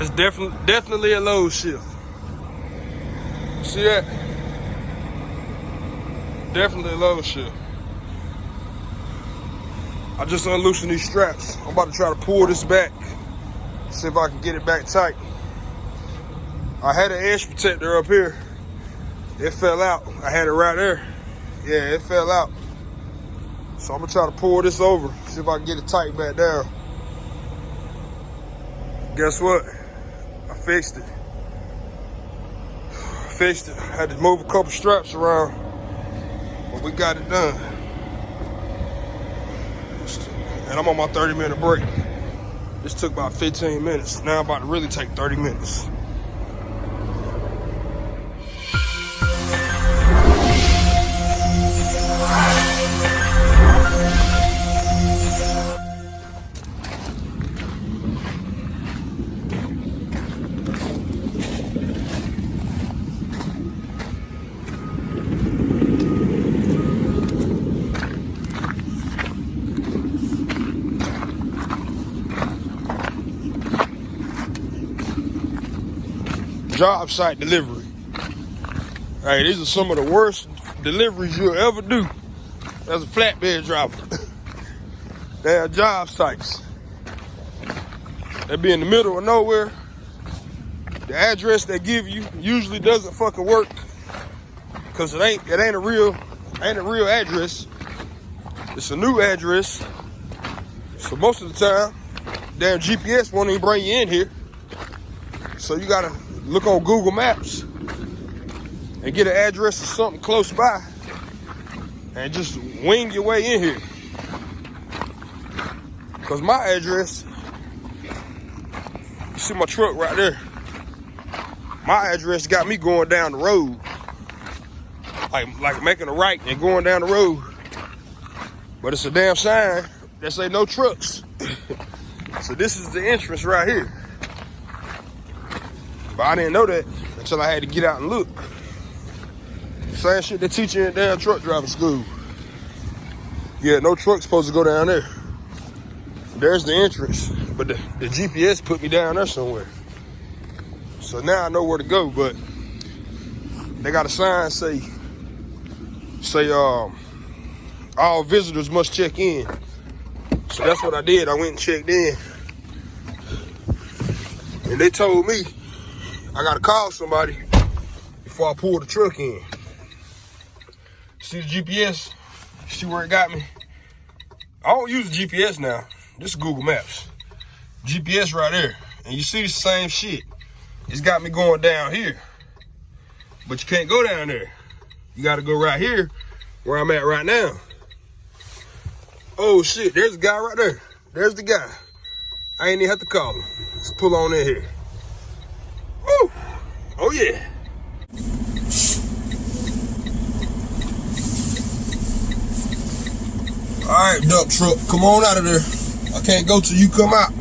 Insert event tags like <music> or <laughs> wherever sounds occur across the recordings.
It's definitely definitely a load shift. See that? Definitely a load shift. I just unloosened these straps. I'm about to try to pull this back. See if I can get it back tight. I had an edge protector up here. It fell out. I had it right there. Yeah, it fell out. So I'm gonna try to pull this over, see if I can get it tight back down. Guess what? Fixed it. Fixed it. Had to move a couple straps around, but we got it done. And I'm on my 30 minute break. This took about 15 minutes. Now I'm about to really take 30 minutes. Job site delivery. Hey, these are some of the worst deliveries you'll ever do as a flatbed driver. <laughs> they are job sites. They be in the middle of nowhere. The address they give you usually doesn't fucking work because it ain't it ain't a real ain't a real address. It's a new address. So most of the time, damn GPS won't even bring you in here. So you gotta look on Google Maps and get an address or something close by and just wing your way in here. Cause my address, you see my truck right there. My address got me going down the road. Like, like making a right and going down the road. But it's a damn sign that say no trucks. <coughs> so this is the entrance right here. But I didn't know that until I had to get out and look. Same shit they teach you in damn truck driving school. Yeah, no truck's supposed to go down there. There's the entrance, but the, the GPS put me down there somewhere. So now I know where to go, but they got a sign say, say, um, all visitors must check in. So that's what I did. I went and checked in. And they told me I gotta call somebody before I pull the truck in. See the GPS? See where it got me? I don't use the GPS now. This is Google Maps. GPS right there. And you see the same shit. It's got me going down here. But you can't go down there. You gotta go right here where I'm at right now. Oh shit, there's a guy right there. There's the guy. I ain't even have to call him. Let's pull on in here. Woo! Oh yeah. All right, dump truck, come on out of there. I can't go till you come out.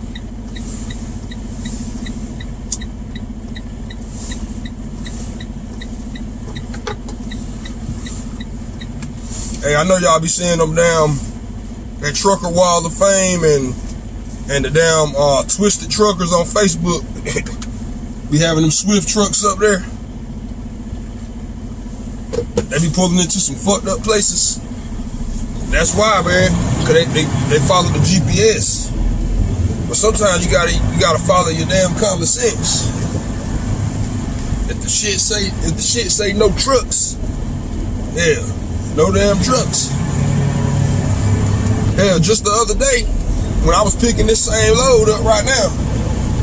Hey, I know y'all be seeing them damn that trucker wall of fame and and the damn uh, twisted truckers on Facebook. <laughs> Be having them Swift trucks up there. They be pulling into some fucked up places. That's why, man. Cause they, they, they follow the GPS. But sometimes you gotta you gotta follow your damn common sense. If the shit say if the shit say no trucks, yeah, no damn trucks. Hell, just the other day, when I was picking this same load up right now,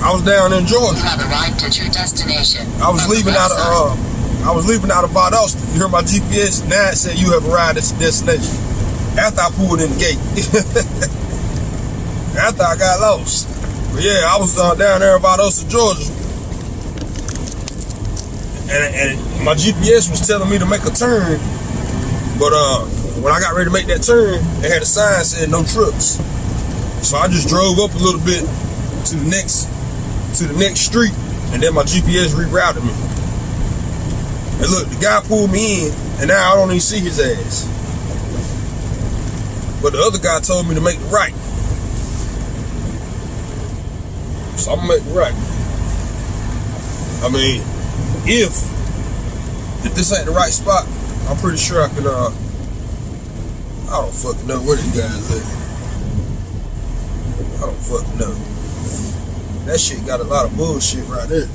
I was down in Georgia. You have arrived at your destination. I was leaving out of uh, I was leaving out of Valdosta. You heard my GPS. Now it said you have arrived at your destination. After I pulled in the gate. <laughs> After I got lost. But yeah, I was uh, down there in Valdosta, Georgia. And, and my GPS was telling me to make a turn. But uh, when I got ready to make that turn, they had a sign saying no trucks. So I just drove up a little bit to the next to the next street, and then my GPS rerouted me. And look, the guy pulled me in, and now I don't even see his ass. But the other guy told me to make the right. So I'm gonna make the right. I mean, if if this ain't the right spot, I'm pretty sure I can. Uh, I don't fucking know where these guys live. I don't fucking know. That shit got a lot of bullshit right there.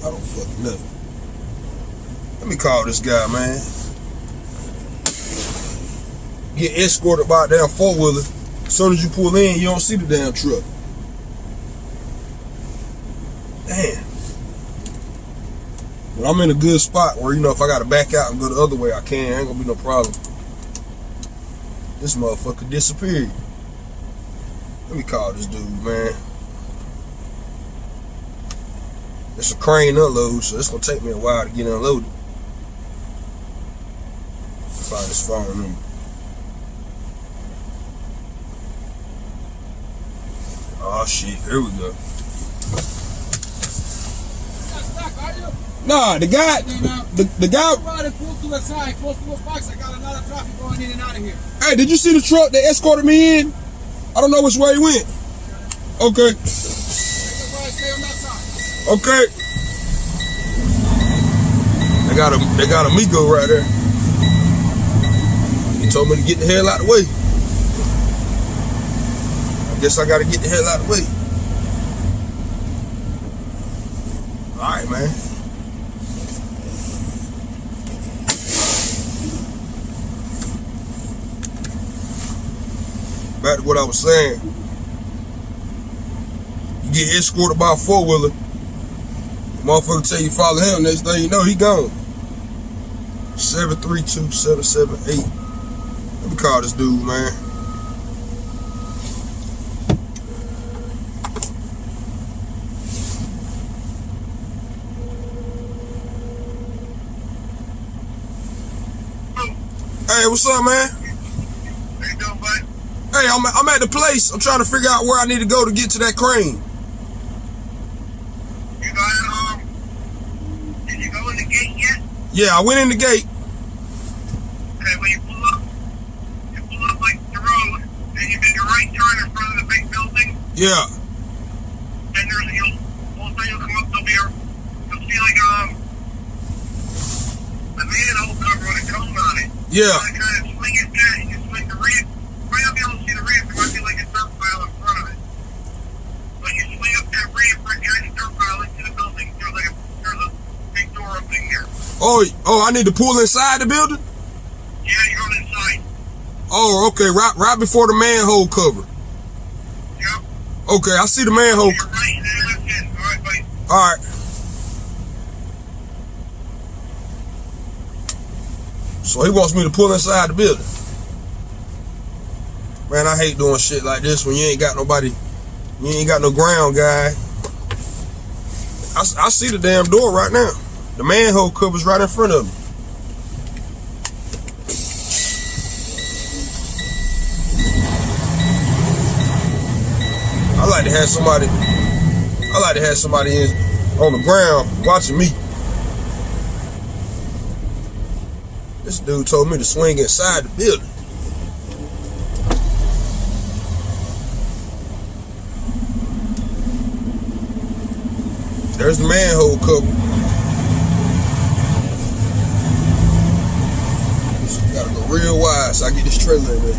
I don't fucking know. Let me call this guy, man. Get escorted by a damn four wheeler. As soon as you pull in, you don't see the damn truck. Damn. But I'm in a good spot where, you know, if I got to back out and go the other way, I can. Ain't gonna be no problem. This motherfucker disappeared. Let me call this dude, man. It's a crane unload, so it's gonna take me a while to get unloaded. Find his phone number. Oh shit, here we go. Nah, the guy, the, the guy. Right, pull to the side, close to the box. I got a lot of traffic going in and out of here. Hey, did you see the truck that escorted me in? I don't know which way he went. Okay, Take the right, stay on that side. Okay. They got a they got a Migo right there. He told me to get the hell out of the way. I guess I gotta get the hell out of the way. Alright, man. Back to what I was saying. You get escorted by a four wheeler. Motherfucker tell you follow him, next thing you know, he gone. 732778. Let me call this dude, man. Hey, what's up, man? How you doing, bud? Hey, I'm, I'm at the place. I'm trying to figure out where I need to go to get to that crane. You got it, um, did you go in the gate yet? Yeah, I went in the gate. Okay, when you pull up, you pull up like the road, and you make a right turn in front of the big building, Yeah. and there's, you'll, all of a sudden you'll come up, there'll be a, you'll see like, um, a manhole cover with a cone on it. Yeah. You kind of swing it back, you can swing the ramp, you might not be able to see the ramp, there might be like a dirt pile in front of it. But you swing up that ramp right behind the dirt pile into the building, there's like a, there's a big door opening there. Oh, oh, I need to pull inside the building? Yeah, you're on inside. Oh, okay, right right before the manhole cover. Yep. Okay, I see the manhole. You're right and then left in. All right. All right. So he wants me to pull inside the building. Man, I hate doing shit like this when you ain't got nobody, you ain't got no ground guy. I see the damn door right now. The manhole cover's right in front of me. I like to have somebody I like to have somebody in on the ground watching me. This dude told me to swing inside the building. There's the manhole cover. So I get this trailer in there.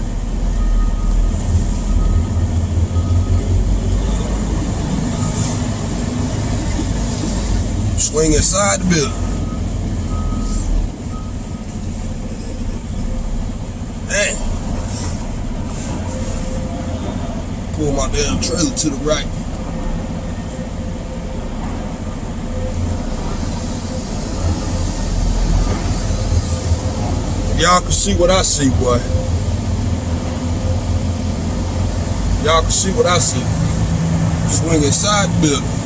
Swing inside the building. Damn. Pull my damn trailer to the right. Y'all can see what I see, boy. Y'all can see what I see. Swing inside the building.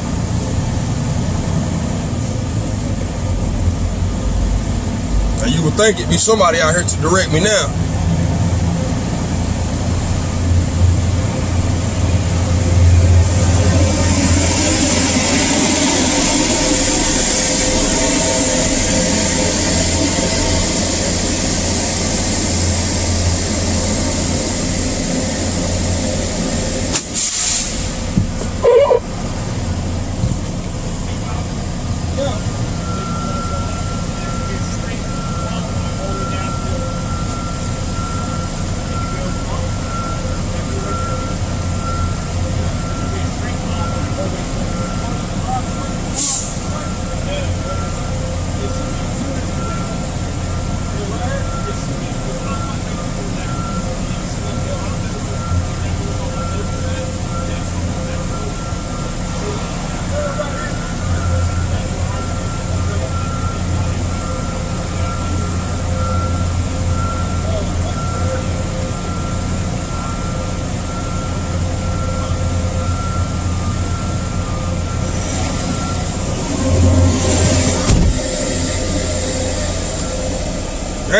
Now you would think it'd be somebody out here to direct me now.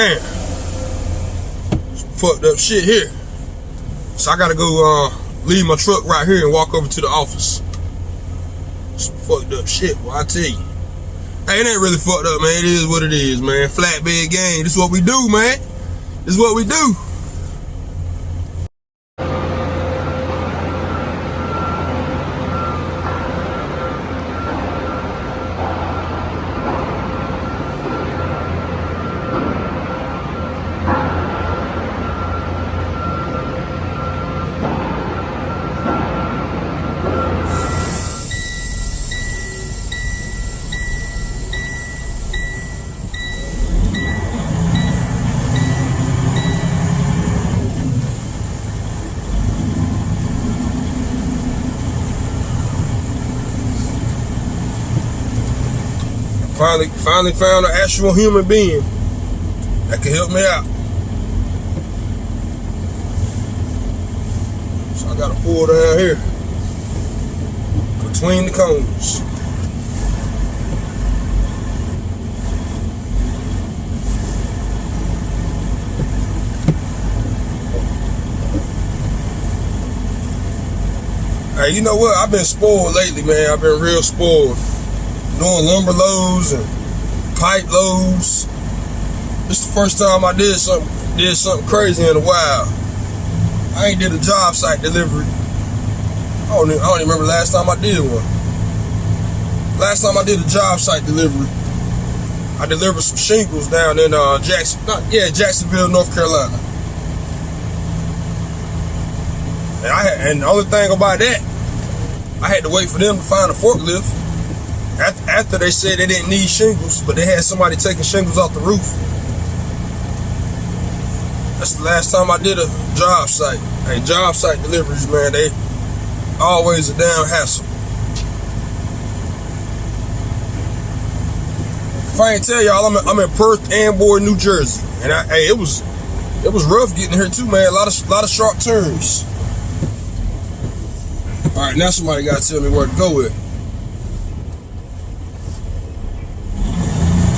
Damn. Fucked up shit here. So I gotta go uh, leave my truck right here and walk over to the office. Some fucked up shit, well I tell you. Hey, it ain't really fucked up, man. It is what it is, man. Flatbed game. This is what we do, man. This is what we do. Finally, finally found an actual human being that can help me out. So I gotta pull down here between the cones. Hey, you know what? I've been spoiled lately, man. I've been real spoiled. Doing lumber loads and pipe loads. This is the first time I did something did something crazy in a while. I ain't did a job site delivery. I don't, even, I don't even remember last time I did one. Last time I did a job site delivery, I delivered some shingles down in uh, Jackson, not, yeah, Jacksonville, North Carolina. And I had, and the only thing about that, I had to wait for them to find a forklift. After they said they didn't need shingles, but they had somebody taking shingles off the roof. That's the last time I did a job site. Hey, job site deliveries, man, they always a damn hassle. If I ain't tell y'all, I'm in, I'm in Perth Amboy, New Jersey, and I, hey, it was it was rough getting here too, man. A lot of lot of sharp turns. All right, now somebody got to tell me where to go with.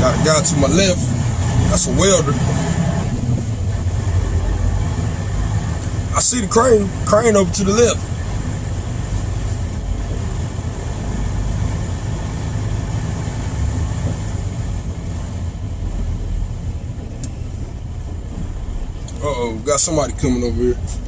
Got a guy to my left. That's a welder. I see the crane, crane over to the left. Uh-oh, got somebody coming over here.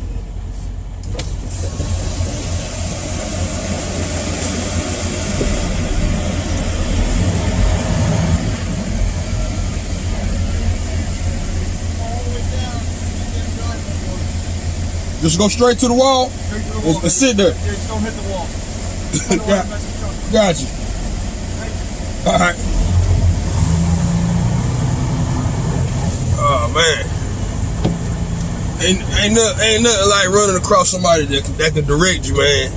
Just go straight to the wall, Straight to the and, wall. and sit there. Yeah, just don't hit the wall. <laughs> got, got you. All right. Oh man. Ain't ain't nothing, ain't nothing like running across somebody that can, that can direct you, man.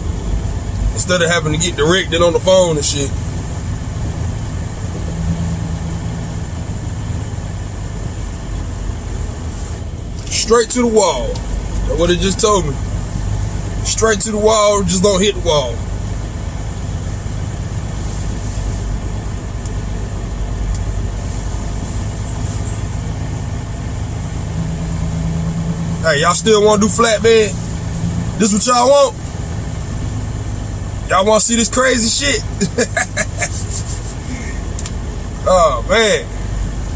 Instead of having to get directed on the phone and shit. Straight to the wall. That's what it just told me. Straight to the wall, just don't hit the wall. Hey, y'all still want to do flatbed? This what y'all want? Y'all want to see this crazy shit? <laughs> oh man,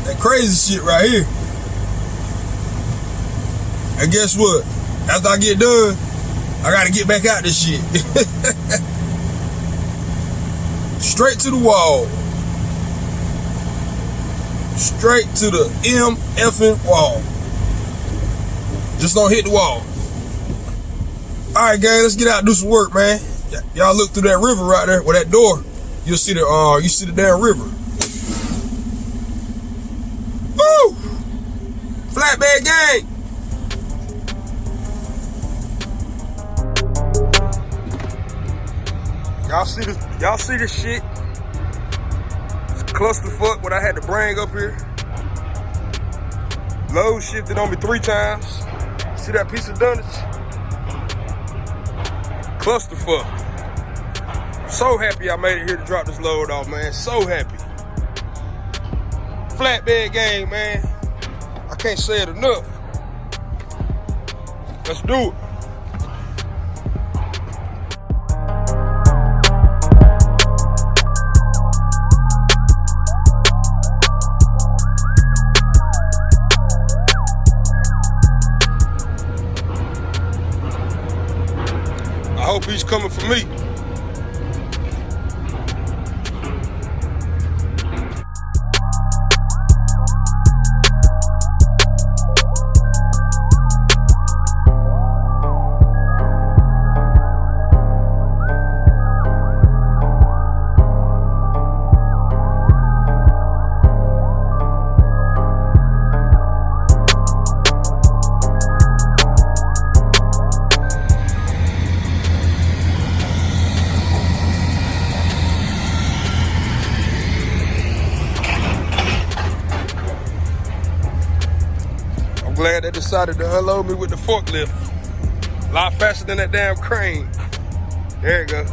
that crazy shit right here. And guess what? After I get done, I gotta get back out this shit. <laughs> Straight to the wall. Straight to the M effing wall. Just don't hit the wall. Alright gang, let's get out and do some work, man. Y'all look through that river right there, with that door. You'll see the uh you see the damn river. See this? Y'all see this shit? It's clusterfuck what I had to bring up here. Load shifted on me three times. See that piece of dunnage? Clusterfuck. So happy I made it here to drop this load off, man. So happy. Flatbed game, man. I can't say it enough. Let's do it. Decided to unload me with the forklift. A lot faster than that damn crane. There you go.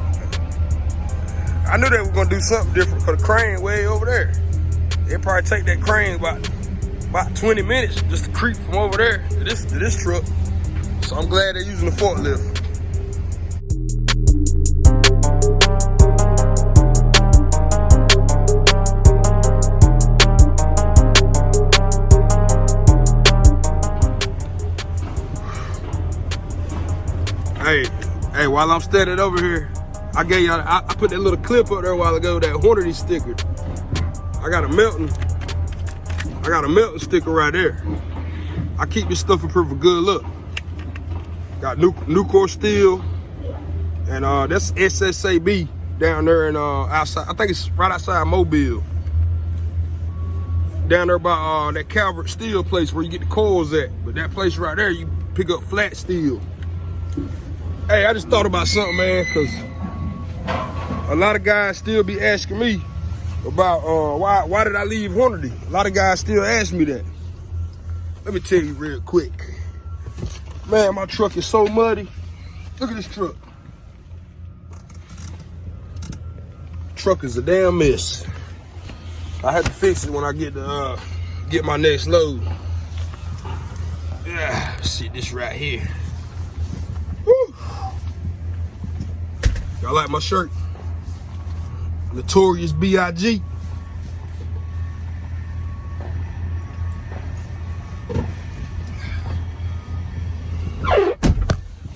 I knew they were gonna do something different for the crane way over there. It probably take that crane about about 20 minutes just to creep from over there to this to this truck. So I'm glad they're using the forklift. While I'm standing over here, I gave y'all, I, I put that little clip up there a while ago, that Hornady sticker. I got a Melton, I got a Melton sticker right there. I keep this stuff for good look. Got new Nucor steel, and uh, that's SSAB down there in uh, outside, I think it's right outside Mobile. Down there by uh, that Calvert steel place where you get the coils at. But that place right there, you pick up flat steel. Hey, I just thought about something, man, because a lot of guys still be asking me about uh, why why did I leave Hornady? A lot of guys still ask me that. Let me tell you real quick. Man, my truck is so muddy. Look at this truck. Truck is a damn mess. I had to fix it when I get to uh, get my next load. Yeah, see this right here. Y'all like my shirt? Notorious B.I.G.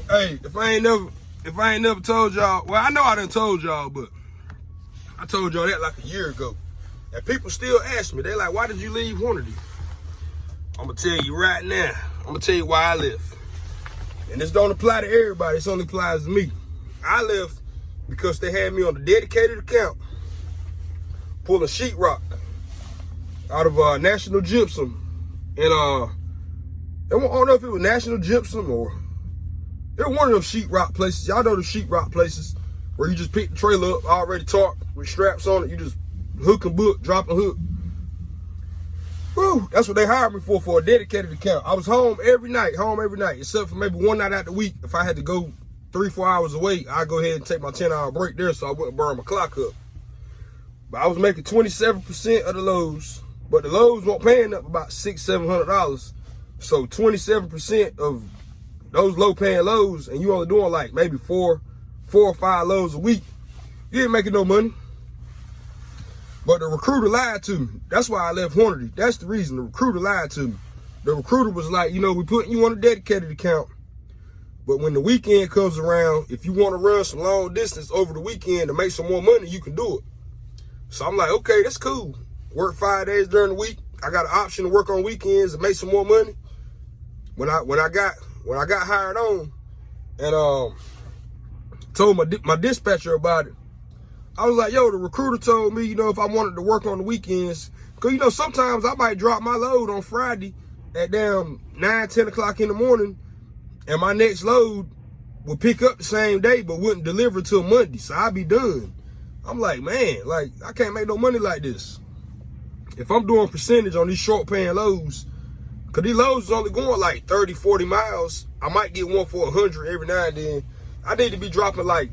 Hey, if I ain't never, if I ain't never told y'all, well, I know I done told y'all, but I told y'all that like a year ago. And people still ask me, they like, why did you leave Hornady? I'm gonna tell you right now. I'm gonna tell you why I left. And this don't apply to everybody, this only applies to me. I left because they had me on a dedicated account pulling sheetrock out of uh, National Gypsum. And uh, I don't know if it was National Gypsum or it was one of them sheetrock places. Y'all know the sheetrock places where you just pick the trailer up already tarped with straps on it. You just hook and book, drop and hook. Whew, that's what they hired me for, for a dedicated account. I was home every night, home every night, except for maybe one night out the week. If I had to go three, four hours away, I'd go ahead and take my 10 hour break there so I wouldn't burn my clock up. But I was making 27% of the lows, but the lows weren't paying up about six, seven hundred dollars. So 27% of those low paying lows, and you only doing like maybe four, four or five lows a week, you ain't making no money. But the recruiter lied to me. That's why I left Hornady. That's the reason. The recruiter lied to me. The recruiter was like, you know, we putting you on a dedicated account. But when the weekend comes around, if you want to run some long distance over the weekend to make some more money, you can do it. So I'm like, okay, that's cool. Work five days during the week. I got an option to work on weekends and make some more money. When I when I got when I got hired on, and um told my my dispatcher about it, I was like, yo, the recruiter told me, you know, if I wanted to work on the weekends, because, you know, sometimes I might drop my load on Friday at damn 9, 10 o'clock in the morning, and my next load would pick up the same day, but wouldn't deliver till Monday. So I'd be done. I'm like, man, like, I can't make no money like this. If I'm doing percentage on these short paying loads, because these loads is only going like 30, 40 miles, I might get one for 100 every now and then. I need to be dropping like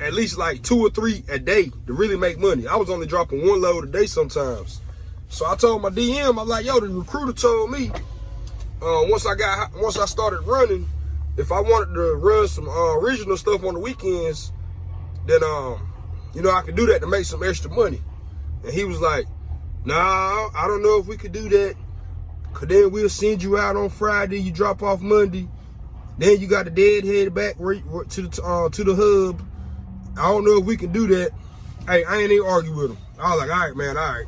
at least like two or three a day to really make money. I was only dropping one load a day sometimes. So I told my DM, I'm like, yo, the recruiter told me uh, once I got once I started running, if I wanted to run some uh, regional stuff on the weekends, then um, you know, I could do that to make some extra money. And he was like, Nah, I don't know if we could do that. Cause then we'll send you out on Friday. You drop off Monday. Then you got the deadhead back to the uh, to the hub. I don't know if we can do that. Hey, I ain't even argue with him. I was like, all right, man, all right.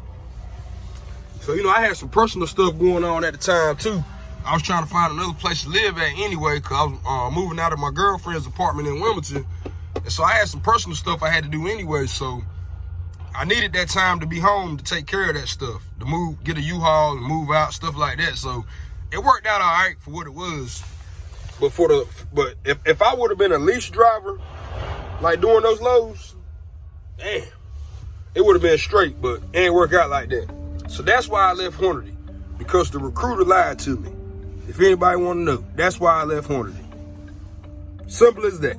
So, you know, I had some personal stuff going on at the time, too. I was trying to find another place to live at anyway, because I was uh, moving out of my girlfriend's apartment in Wilmington. And so I had some personal stuff I had to do anyway. So I needed that time to be home to take care of that stuff, to move, get a U-Haul and move out, stuff like that. So it worked out all right for what it was. But for the, but if, if I would have been a lease driver, like doing those loads, damn, it would have been straight, but it ain't work out like that. So that's why I left Hornady, because the recruiter lied to me. If anybody want to know, that's why I left Hornady. Simple as that.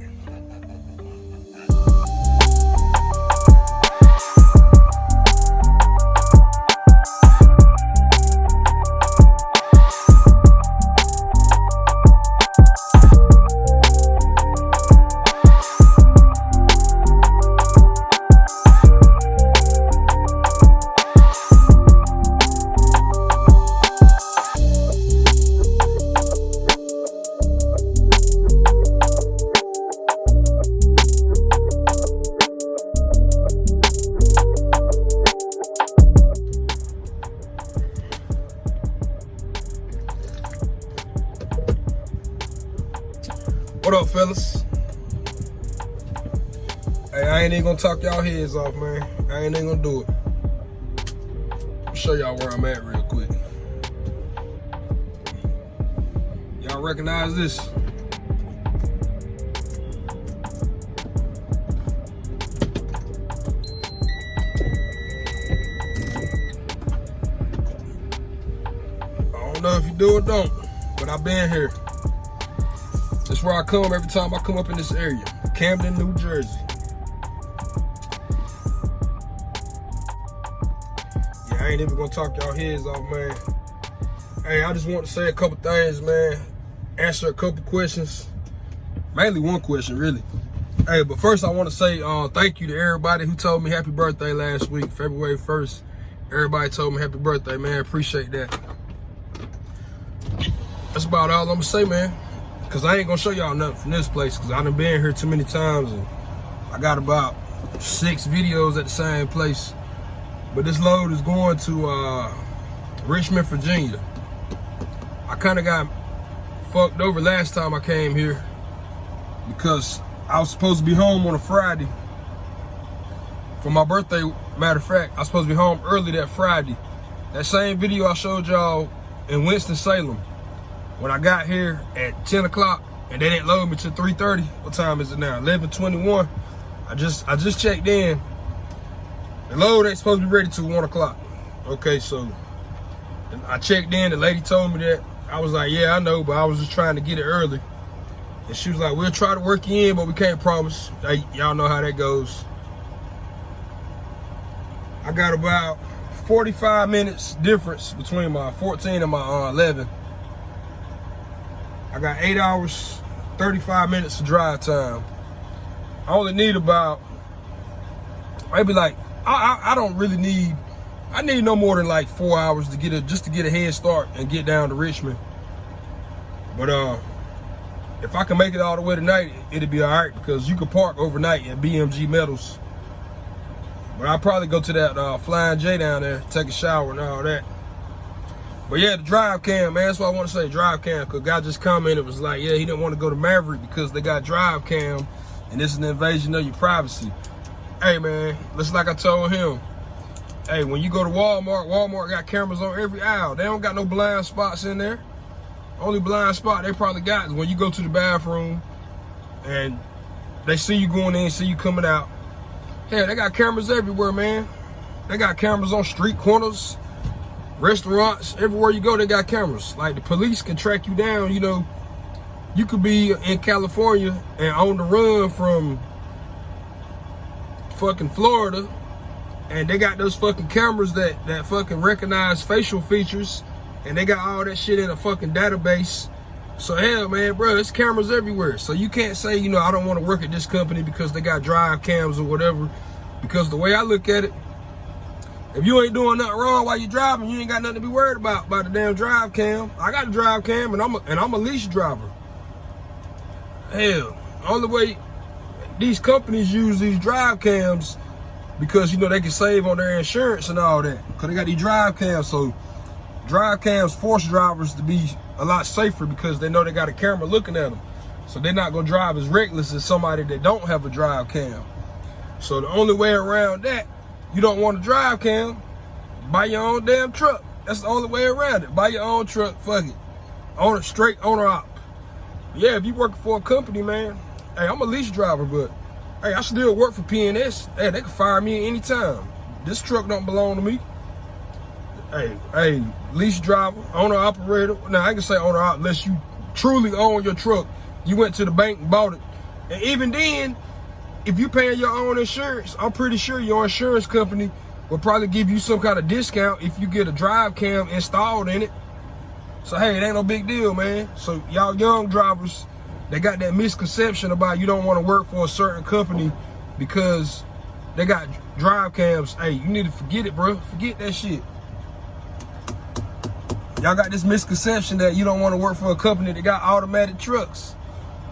Gonna talk y'all heads off, man. I ain't even gonna do it. Show y'all where I'm at real quick. Y'all recognize this? I don't know if you do or don't, but I've been here. That's where I come every time I come up in this area. Camden, New Jersey. Ain't even gonna talk y'all heads off, man. Hey, I just want to say a couple things, man. Answer a couple questions. Mainly one question, really. Hey, but first I want to say uh, thank you to everybody who told me happy birthday last week, February 1st. Everybody told me happy birthday, man. Appreciate that. That's about all I'm gonna say, man. Cause I ain't gonna show y'all nothing from this place because I done been here too many times and I got about six videos at the same place. But this load is going to uh, Richmond, Virginia. I kind of got fucked over last time I came here because I was supposed to be home on a Friday for my birthday. Matter of fact, I was supposed to be home early that Friday. That same video I showed y'all in Winston-Salem when I got here at 10 o'clock and they didn't load me till 3.30, what time is it now? 11.21. I just I just checked in. The load ain't supposed to be ready till 1 o'clock. Okay, so I checked in. The lady told me that. I was like, yeah, I know, but I was just trying to get it early. And she was like, we'll try to work you in, but we can't promise. Y'all know how that goes. I got about 45 minutes difference between my 14 and my uh, 11. I got eight hours, 35 minutes of drive time. I only need about, maybe like, I, I, I don't really need, I need no more than like four hours to get a, just to get a head start and get down to Richmond. But uh, if I can make it all the way tonight, it'll be all right because you can park overnight at BMG Metals. But I'll probably go to that uh, Flying J down there, take a shower and all that. But yeah, the drive cam, man, that's what I want to say, drive cam, because guy just commented, was like, yeah, he didn't want to go to Maverick because they got drive cam, and this is an invasion of your privacy. Hey, man, just like I told him, hey, when you go to Walmart, Walmart got cameras on every aisle. They don't got no blind spots in there. Only blind spot they probably got is when you go to the bathroom and they see you going in, see you coming out. Hell, they got cameras everywhere, man. They got cameras on street corners, restaurants, everywhere you go, they got cameras. Like the police can track you down, you know. You could be in California and on the run from fucking Florida and they got those fucking cameras that, that fucking recognize facial features and they got all that shit in a fucking database. So hell, man, bro, it's cameras everywhere. So you can't say, you know, I don't want to work at this company because they got drive cams or whatever. Because the way I look at it, if you ain't doing nothing wrong while you're driving, you ain't got nothing to be worried about by the damn drive cam. I got a drive cam and I'm a, and I'm a lease driver. Hell, only way these companies use these drive cams because you know they can save on their insurance and all that. Cause they got these drive cams, so drive cams force drivers to be a lot safer because they know they got a camera looking at them. So they're not gonna drive as reckless as somebody that don't have a drive cam. So the only way around that, you don't want a drive cam, buy your own damn truck. That's the only way around it. Buy your own truck, fuck it. Own a straight owner op. Yeah, if you working for a company, man, hey, I'm a lease driver, but hey, I still work for PNS. Hey, they can fire me anytime. This truck don't belong to me. Hey, hey, lease driver, owner operator. Now I can say owner unless you truly own your truck. You went to the bank and bought it. And even then, if you're paying your own insurance, I'm pretty sure your insurance company will probably give you some kind of discount if you get a drive cam installed in it. So hey, it ain't no big deal, man. So y'all young drivers, they got that misconception about you don't want to work for a certain company because they got drive cams. Hey, you need to forget it, bro. Forget that shit. Y'all got this misconception that you don't want to work for a company that got automatic trucks.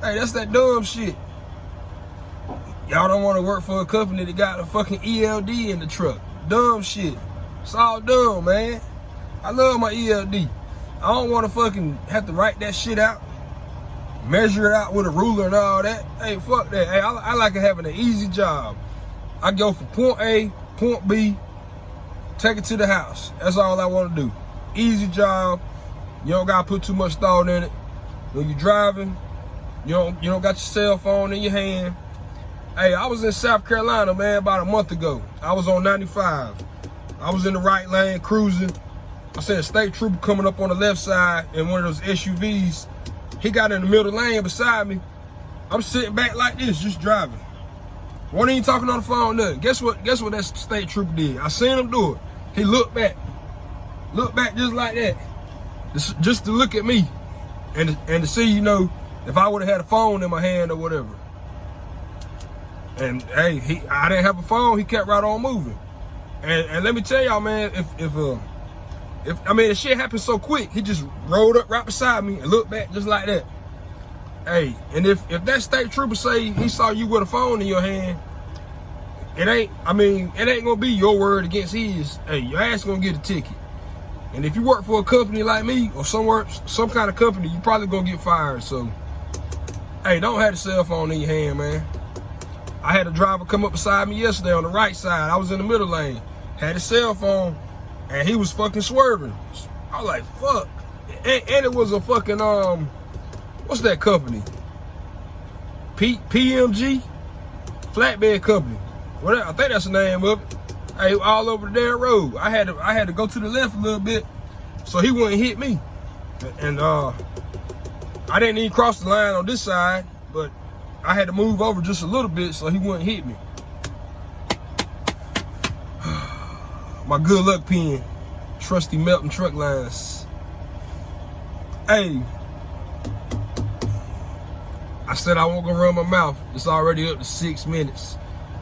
Hey, that's that dumb shit. Y'all don't want to work for a company that got a fucking ELD in the truck. Dumb shit. It's all dumb, man. I love my ELD. I don't want to fucking have to write that shit out, measure it out with a ruler and all that. Hey, fuck that. Hey, I, I like having an easy job. I go from point A, point B, take it to the house. That's all I want to do. Easy job. You don't gotta put too much thought in it. When you're driving, you don't you don't got your cell phone in your hand. Hey, I was in South Carolina, man, about a month ago. I was on 95. I was in the right lane cruising. I seen a state trooper coming up on the left side in one of those SUVs. He got in the middle lane beside me. I'm sitting back like this, just driving. Wasn't even talking on the phone, nothing. Guess what? Guess what that state trooper did? I seen him do it. He looked back. Looked back just like that. Just, just to look at me. And, and to see, you know, if I would have had a phone in my hand or whatever. And hey, he I didn't have a phone, he kept right on moving. And, and let me tell y'all, man, if if uh if I mean the shit happened so quick, he just rolled up right beside me and looked back just like that. Hey, and if if that state trooper say he saw you with a phone in your hand, it ain't I mean, it ain't gonna be your word against his. Hey, your ass gonna get a ticket. And if you work for a company like me or somewhere, some kind of company, you probably gonna get fired. So, hey, don't have the cell phone in your hand, man. I had a driver come up beside me yesterday on the right side. I was in the middle lane. Had a cell phone, and he was fucking swerving. I was like, fuck. And, and it was a fucking, um, what's that company? P PMG? Flatbed Company. Whatever, I think that's the name of it. Hey, all over the damn road. I had to I had to go to the left a little bit so he wouldn't hit me. And uh I didn't even cross the line on this side, but I had to move over just a little bit so he wouldn't hit me. My good luck pen. Trusty Melton truck lines. Hey. I said I won't go run my mouth. It's already up to six minutes.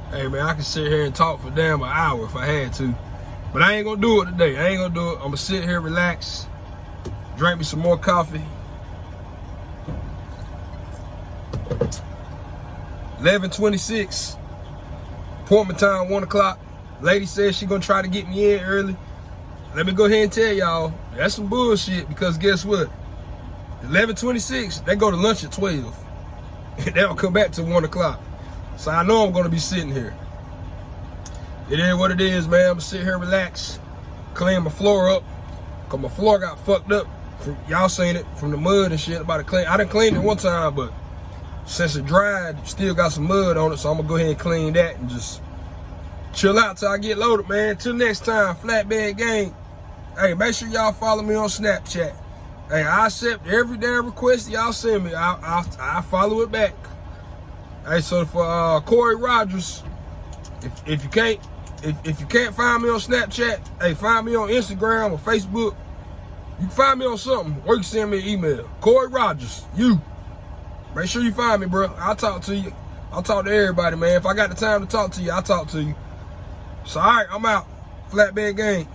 Hey man, I can sit here and talk for damn an hour if I had to. But I ain't gonna do it today. I ain't gonna do it. I'm gonna sit here, relax, drink me some more coffee. 11:26. Appointment time, one o'clock. Lady says she gonna try to get me in early. Let me go ahead and tell y'all, that's some bullshit because guess what? 11:26, they go to lunch at 12. and <laughs> they don't come back till one o'clock. So I know I'm gonna be sitting here. It is what it is, man. I'm gonna sit here, relax, clean my floor up. Cause my floor got fucked up. Y'all seen it from the mud and shit. About to clean. I didn't clean it one time, but since it dried, still got some mud on it. So I'm gonna go ahead and clean that and just chill out till I get loaded, man. Till next time, Flatbed Gang. Hey, make sure y'all follow me on Snapchat. Hey, I accept every damn request y'all send me. I, I, I follow it back. Hey, so for uh, Corey Rogers, if, if you can't if, if you can't find me on Snapchat, hey, find me on Instagram or Facebook. You can find me on something, or you can send me an email. Corey Rogers, you. Make sure you find me, bro. I'll talk to you. I'll talk to everybody, man. If I got the time to talk to you, I'll talk to you. So, all right, I'm out. Flatbed Gang.